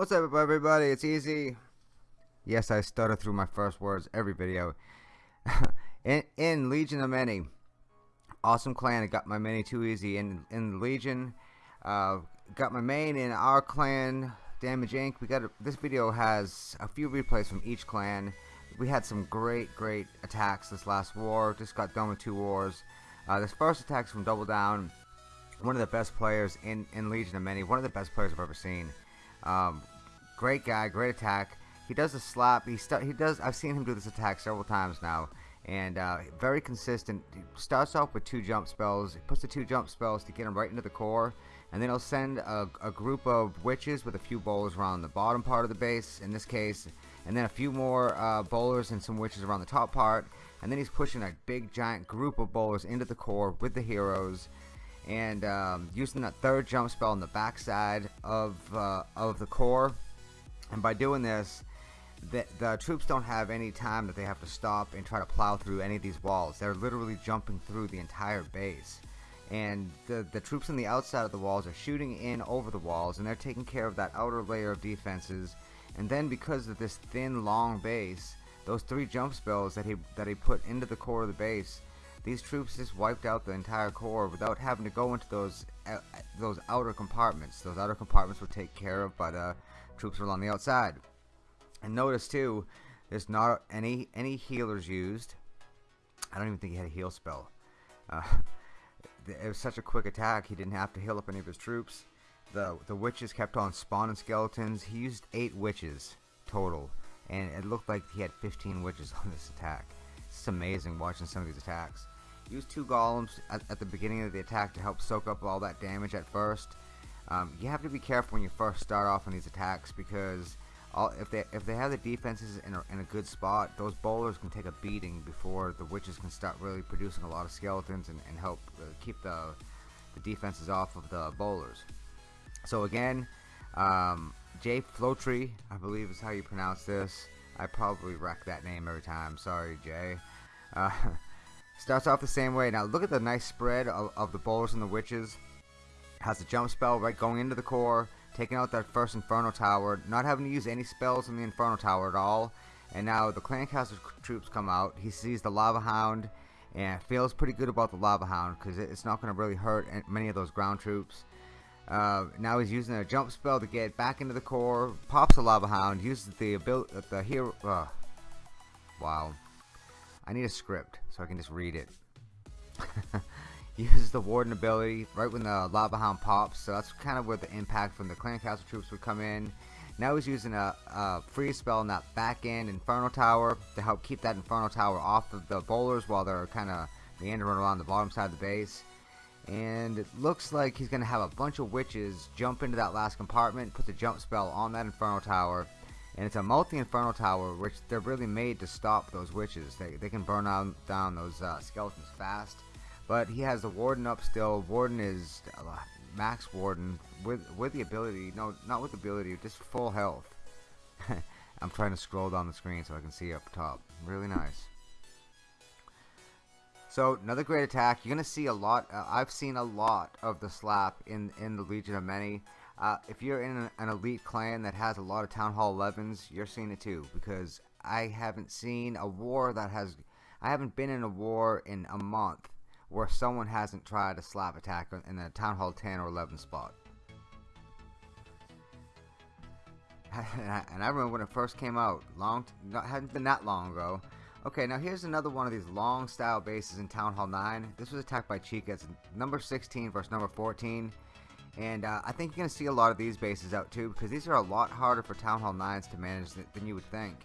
What's up everybody, it's Easy. Yes, I stutter through my first words every video. in, in Legion of Many, awesome clan, I got my many too easy. In, in Legion, uh, got my main in our clan, Damage Inc. We got a, This video has a few replays from each clan. We had some great, great attacks this last war. Just got done with two wars. Uh, this first attack is from Double Down. One of the best players in, in Legion of Many. One of the best players I've ever seen. Um, great guy, great attack. He does a slap. He he does. I've seen him do this attack several times now, and uh, very consistent. He starts off with two jump spells. He puts the two jump spells to get him right into the core, and then he'll send a, a group of witches with a few bowlers around the bottom part of the base. In this case, and then a few more uh, bowlers and some witches around the top part, and then he's pushing a big giant group of bowlers into the core with the heroes and um, using that third jump spell on the backside of uh, of the core. And by doing this the, the troops don't have any time that they have to stop and try to plow through any of these walls. They're literally jumping through the entire base. And the, the troops on the outside of the walls are shooting in over the walls and they're taking care of that outer layer of defenses. And then because of this thin long base those three jump spells that he that he put into the core of the base these troops just wiped out the entire core without having to go into those uh, those outer compartments. Those outer compartments were taken care of by the troops were on the outside. And notice too, there's not any any healers used. I don't even think he had a heal spell. Uh, it was such a quick attack, he didn't have to heal up any of his troops. The the witches kept on spawning skeletons. He used eight witches total, and it looked like he had 15 witches on this attack. It's amazing watching some of these attacks. Use two golems at, at, the beginning of the attack to help soak up all that damage at first. Um, you have to be careful when you first start off on these attacks because all, if they if they have the defenses in a, in a good spot, those bowlers can take a beating before the witches can start really producing a lot of skeletons and, and help uh, keep the the defenses off of the bowlers. So again, um, Jay Flotree, I believe is how you pronounce this. I probably wreck that name every time. Sorry, Jay. Uh, Starts off the same way. Now look at the nice spread of, of the bowlers and the witches. Has a jump spell right going into the core, taking out that first Inferno Tower, not having to use any spells in the Inferno Tower at all. And now the Clan Castle troops come out. He sees the Lava Hound and feels pretty good about the Lava Hound because it's not going to really hurt many of those ground troops. Uh, now he's using a jump spell to get back into the core, pops a Lava Hound, uses the ability, the hero, uh, wow, I need a script so I can just read it. Uses the Warden ability right when the Lava Hound pops, so that's kind of where the impact from the Clan Castle troops would come in. Now he's using a, a freeze spell in that back end Inferno Tower to help keep that Inferno Tower off of the bowlers while they're kind of meandering around the bottom side of the base. And it looks like he's going to have a bunch of witches jump into that last compartment, put the jump spell on that Inferno Tower, and it's a multi-inferno tower which they're really made to stop those witches. They, they can burn out, down those uh, skeletons fast. But he has the warden up still. Warden is uh, max warden with with the ability no not with the ability just full health. I'm trying to scroll down the screen so I can see up top. Really nice so another great attack you're gonna see a lot uh, I've seen a lot of the slap in in the Legion of Many uh, if you're in an, elite clan that has a lot of Town Hall 11s, you're seeing it too. Because I haven't seen a war that has... I haven't been in a war in a month where someone hasn't tried a slap attack in a Town Hall 10 or 11 spot. and, I, and I remember when it first came out, long, not, hadn't been that long ago. Okay, now here's another one of these long style bases in Town Hall 9. This was attacked by Chica. It's number 16 versus number 14. And uh, I think you're going to see a lot of these bases out too because these are a lot harder for Town Hall 9s to manage than you would think.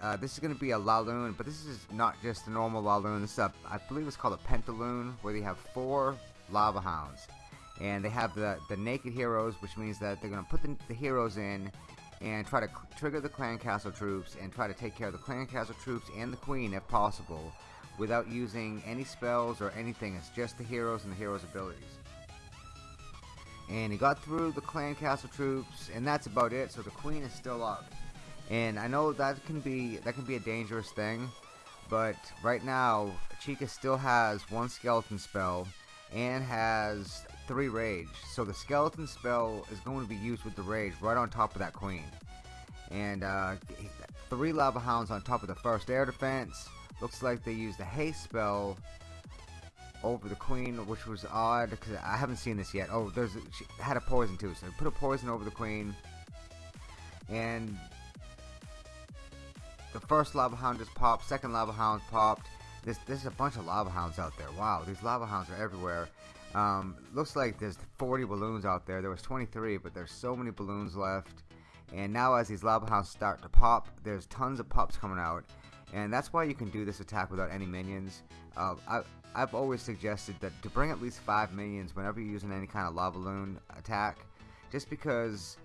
Uh, this is going to be a Laloon, but this is not just a normal Laloon. This is a, I believe it's called a Pentaloon, where they have four Lava Hounds. And they have the, the Naked Heroes, which means that they're going to put the, the heroes in and try to trigger the Clan Castle troops and try to take care of the Clan Castle troops and the Queen if possible without using any spells or anything. It's just the heroes and the heroes' abilities. And he got through the clan castle troops and that's about it. So the queen is still up. And I know that can be that can be a dangerous thing but right now Chica still has one skeleton spell and has three rage. So the skeleton spell is going to be used with the rage right on top of that queen. And uh, three lava hounds on top of the first air defense. Looks like they used the haste spell over the queen, which was odd because I haven't seen this yet. Oh, there's she had a poison too, so put a poison over the queen, and the first lava hound just popped. Second lava hound popped. This this is a bunch of lava hounds out there. Wow, these lava hounds are everywhere. Um, looks like there's 40 balloons out there. There was 23, but there's so many balloons left. And now as these lava hounds start to pop, there's tons of pops coming out. And that's why you can do this attack without any minions. Uh, I, I've always suggested that to bring at least 5 minions whenever you're using any kind of lava balloon attack. Just because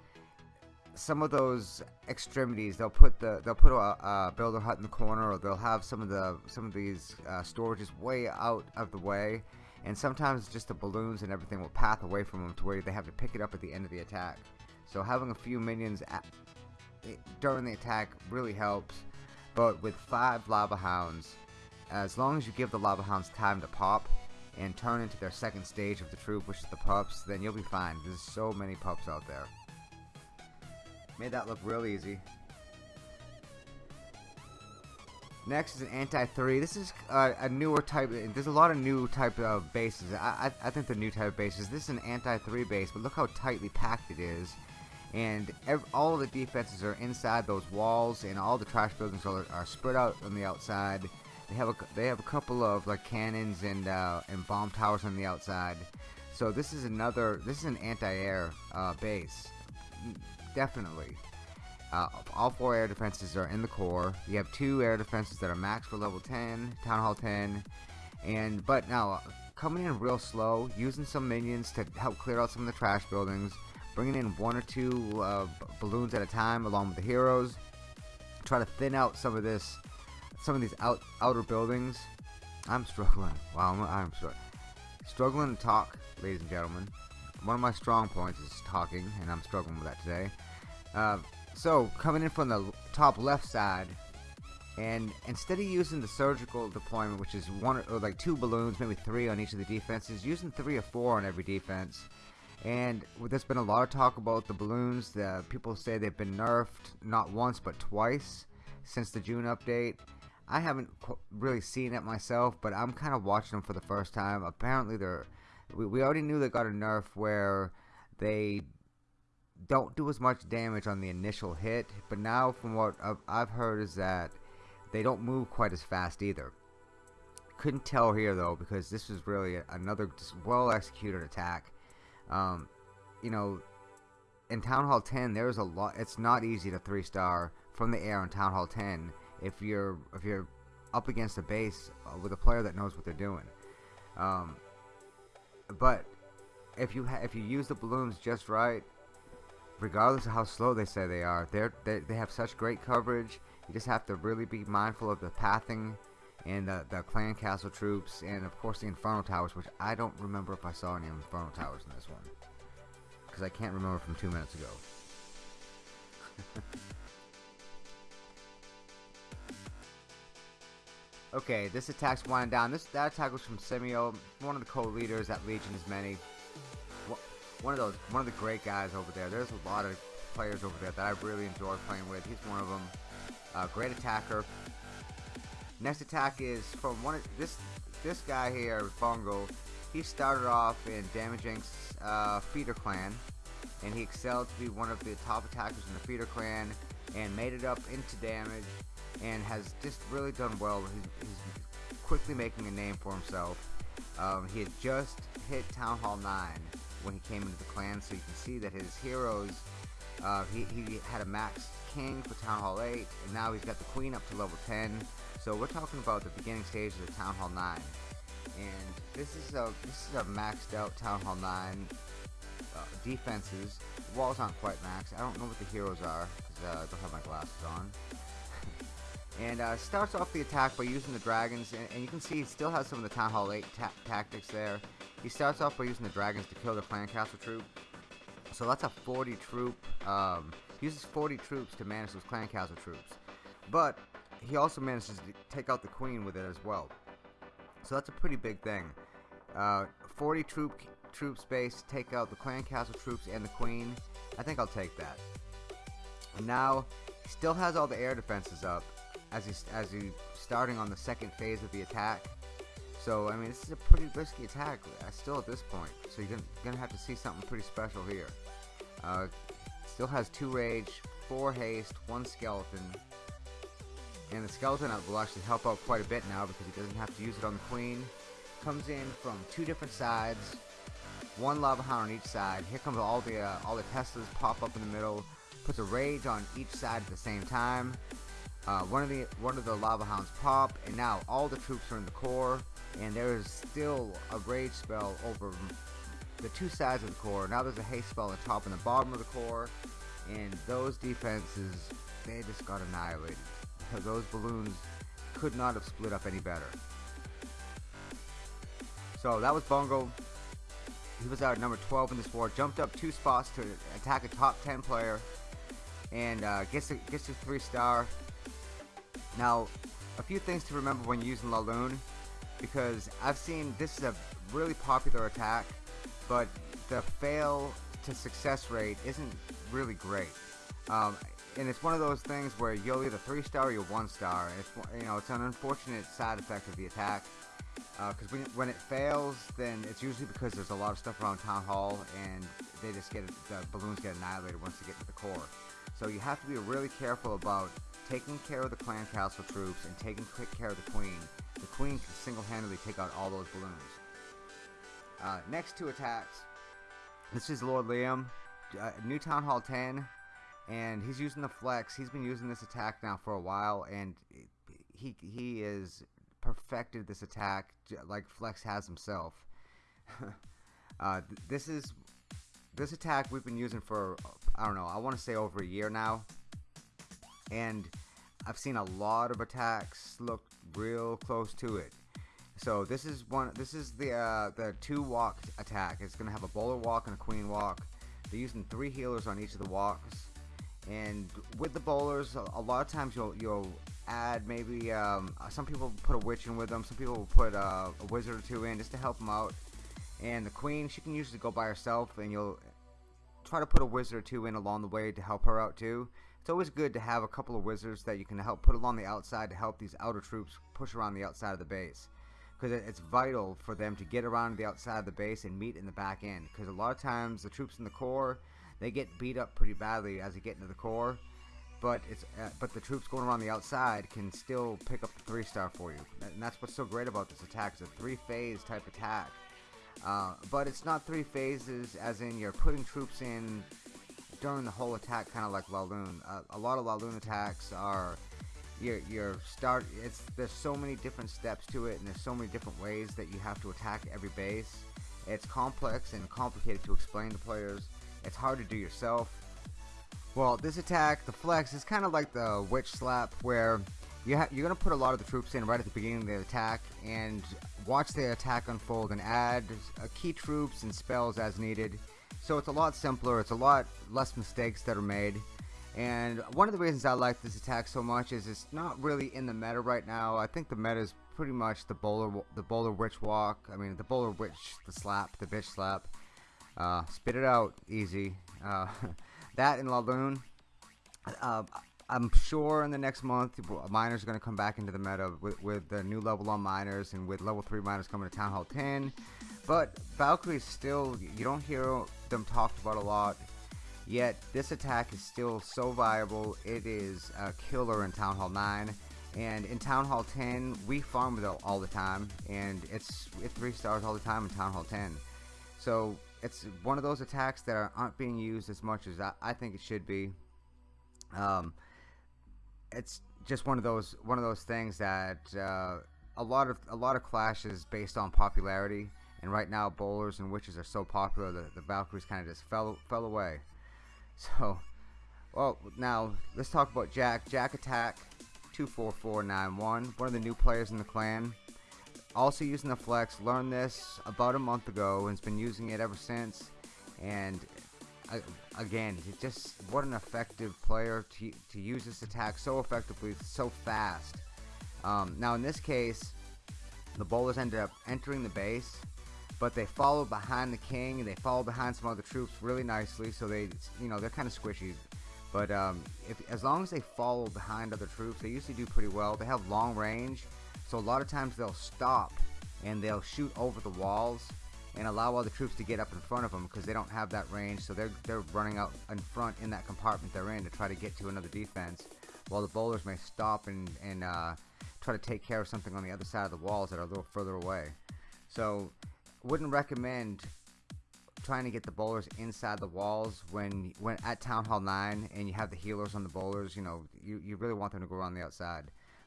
some of those extremities they'll put the they'll put a, a builder hut in the corner or they'll have some of the some of these uh, storages way out of the way and sometimes just the balloons and everything will path away from them to where they have to pick it up at the end of the attack. So having a few minions at, eh, during the attack really helps. But with five lava hounds as long as you give the lava hounds time to pop and turn into their second stage of the troop which is the pups then you'll be fine. There's so many pups out there. Made that look real easy. Next is an anti-3. This is uh, a newer type. There's a lot of new type of bases. I, I, I think the new type of bases. This is an anti-3 base, but look how tightly packed it is. And all the defenses are inside those walls, and all the trash buildings are, are spread out on the outside. They have a they have a couple of like cannons and uh, and bomb towers on the outside. So this is another. This is an anti-air uh, base definitely. Uh, all four air defenses are in the core. You have two air defenses that are max for level 10, Town Hall 10, and but now coming in real slow, using some minions to help clear out some of the trash buildings, bringing in one or two uh, balloons at a time along with the heroes, try to thin out some of this, some of these out outer buildings. I'm struggling. Wow, I'm, I'm struggling to talk, ladies and gentlemen one of my strong points is talking, and I'm struggling with that today. Uh, so, coming in from the top left side, and instead of using the surgical deployment, which is one or like two balloons, maybe three on each of the defenses, using three or four on every defense. And there's been a lot of talk about the balloons. The people say they've been nerfed not once but twice since the June update. I haven't really seen it myself, but I'm kind of watching them for the first time. Apparently, they're we, we already knew they got a nerf where they don't do as much damage on the initial hit, but now from what I've heard is that they don't move quite as fast either. Couldn't tell here though because this was really another well executed attack. Um, you know, in Town Hall 10, there's a lot. It's not easy to three star from the air in Town Hall 10 if you're if you're up against a base with a player that knows what they're doing. Um, but if you if you use the balloons just right, regardless of how slow they say they are, they're, they they have such great coverage. You just have to really be mindful of the pathing and the, the clan castle troops and of course the infernal towers, which I don't remember if I saw any infernal towers in this one because I can't remember from two minutes ago. Okay, this attack's winding down. This that attack was from Semio, one of the co-leaders at Legion is Many. One of those, one of the great guys over there. There's a lot of players over there that I really enjoy playing with. He's one of them. Uh, great attacker. Next attack is from one of this this guy here, Bongo. He started off in Damage Inc.'s uh, Feeder Clan, and he excelled to be one of the top attackers in the Feeder Clan, and made it up into damage and has just really done well. He's, he's quickly making a name for himself. Um, he had just hit Town Hall 9 when he came into the clan, so you can see that his heroes, uh, he, he had a max king for Town Hall 8, and now he's got the queen up to level 10. So we're talking about the beginning stages of Town Hall 9. And this is a this is a maxed out Town Hall 9 uh, defenses. The walls aren't quite maxed. I don't know what the heroes are because uh, I don't have my glasses on and uh, starts off the attack by using the dragons and, and, you can see he still has some of the Town Hall 8 ta tactics there. He starts off by using the dragons to kill the clan castle troop. So that's a 40 troop, um, uses 40 troops to manage those clan castle troops. But he also manages to take out the queen with it as well. So that's a pretty big thing. Uh, 40 troop troops base, take out the clan castle troops and the queen. I think I'll take that. And now, he still has all the air defenses up as he's as he starting on the second phase of the attack. So I mean, this is a pretty risky attack still at this point. So you're gonna, gonna have to see something pretty special here. Uh, still has two rage, four haste, one skeleton, and the skeleton will actually help out quite a bit now because he doesn't have to use it on the queen. Comes in from two different sides, one lava hound on each side. Here comes all the uh, all the Teslas pop up in the middle. Puts a rage on each side at the same time. Uh, one of the one of the lava hounds pop, and now all the troops are in the core, and there is still a rage spell over the two sides of the core. Now there's a haste spell on the top and the bottom of the core, and those defenses they just got annihilated those balloons could not have split up any better. So that was Bungo. He was out at number 12 in this war. Jumped up two spots to attack a top 10 player, and uh, gets a, gets a three star. Now, a few things to remember when using Laloon, because I've seen this is a really popular attack, but the fail to success rate isn't really great. Um, and it's one of those things where you'll either three star or you'll one star. It's you know it's an unfortunate side effect of the attack because uh, when, when it fails, then it's usually because there's a lot of stuff around town hall and they just get the balloons get annihilated once they get to the core. So you have to be really careful about taking care of the clan castle troops and taking quick care of the queen. The queen can single-handedly take out all those balloons. Uh, next two attacks. This is Lord Liam, uh, New Town Hall 10, and he's using the flex. He's been using this attack now for a while, and he he is perfected this attack like Flex has himself. uh, this is this attack we've been using for I don't know I want to say over a year now. And I've seen a lot of attacks look real close to it. So this is one this is the uh, the two walk attack. It's gonna have a bowler walk and a queen walk. They're using three healers on each of the walks. And with the bowlers a lot of times you'll you'll add maybe um, some people put a witch in with them some people will put uh, a wizard or two in just to help them out and the queen she can usually go by herself and you'll try to put a wizard or two in along the way to help her out too. It's always good to have a couple of wizards that you can help put along the outside to help these outer troops push around the outside of the base. Because it's vital for them to get around the outside of the base and meet in the back end. Because a lot of times the troops in the core they get beat up pretty badly as they get into the core but it's uh, but the troops going around the outside can still pick up the three star for you. And that's what's so great about this attack it's a three phase type attack uh, but it's not three phases as in you're putting troops in during the whole attack kind of like Laloon uh, a lot of Laloon attacks are your your start it's there's so many different steps to it and there's so many different ways that you have to attack every base. It's complex and complicated to explain to players. It's hard to do yourself. Well, this attack, the flex, is kind of like the witch slap where you you're going to put a lot of the troops in right at the beginning of the attack and watch the attack unfold and add uh, key troops and spells as needed. So it's a lot simpler, it's a lot less mistakes that are made. And one of the reasons I like this attack so much is it's not really in the meta right now. I think the meta is pretty much the bowler, the bowler witch walk. I mean, the bowler witch, the slap, the bitch slap. Uh, spit it out, easy. Uh, that in Laloon. Uh, I'm sure in the next month, miners are going to come back into the meta with, with the new level on miners and with level 3 miners coming to Town Hall 10. But Valkyrie is still, you don't hear them talked about a lot. Yet this attack is still so viable. It is a killer in Town Hall 9. And in Town Hall 10, we farm with it all the time. And it's, it's 3 stars all the time in Town Hall 10. So it's one of those attacks that aren't being used as much as I, I think it should be. Um, it's just one of those one of those things that uh, a lot of a lot of clashes based on popularity. And right now, bowlers and witches are so popular that the Valkyries kind of just fell fell away. So, well, now let's talk about Jack. Jack Attack, two four four nine one. One of the new players in the clan also using the flex learned this about a month ago and has been using it ever since and again just what an effective player to, to use this attack so effectively so fast um, now in this case the bowlers ended up entering the base but they follow behind the king and they follow behind some other troops really nicely. So they, you know, they're kind of squishy. But um, if, as long as they follow behind other troops, they usually do pretty well. They have long range, so a lot of times they'll stop and they'll shoot over the walls and allow all the troops to get up in front of them because they don't have that range. So they're they're running out in front in that compartment they're in to try to get to another defense, while the bowlers may stop and and uh, try to take care of something on the other side of the walls that are a little further away. So wouldn't recommend trying to get the bowlers inside the walls when when at Town Hall 9 and you have the healers on the bowlers, you know, you, you really want them to go around the outside.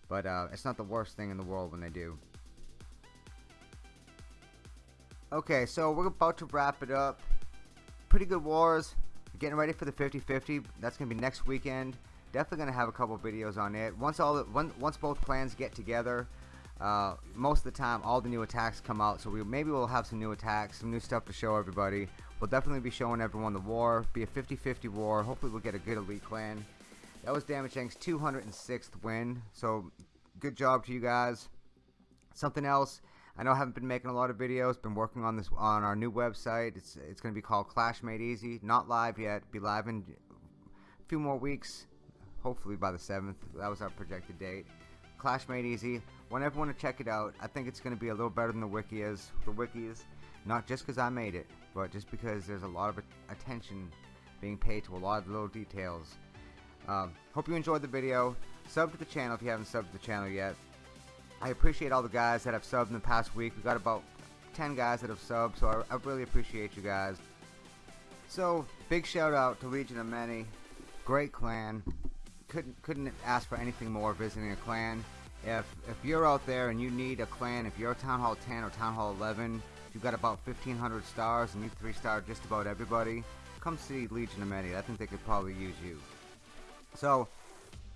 But uh, it's not the worst thing in the world when they do. Okay, so we're about to wrap it up. Pretty good wars. Getting ready for the 50-50. That's going to be next weekend. Definitely going to have a couple videos on it. Once all the, once both clans get together, uh, most of the time all the new attacks come out so we maybe we'll have some new attacks some new stuff to show everybody we'll definitely be showing everyone the war be a 50-50 war hopefully we'll get a good elite clan that was Damage Inc.'s 206th win so good job to you guys something else I know I haven't been making a lot of videos been working on this on our new website it's it's gonna be called Clash Made Easy not live yet be live in a few more weeks hopefully by the 7th that was our projected date Clash Made Easy. Want everyone to check it out. I think it's going to be a little better than the wiki is. The wiki is not just because I made it, but just because there's a lot of attention being paid to a lot of little details. Um, hope you enjoyed the video. Sub to the channel if you haven't subbed to the channel yet. I appreciate all the guys that have subbed in the past week. We've got about 10 guys that have subbed, so I, I really appreciate you guys. So, big shout out to Legion of Many. Great clan couldn't couldn't ask for anything more visiting a clan. If if you're out there and you need a clan, if you're Town Hall 10 or Town Hall 11, you've got about 1,500 stars and you three star just about everybody, come see Legion of Many. I think they could probably use you. So,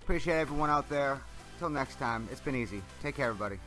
appreciate everyone out there. Till next time, it's been easy. Take care, everybody.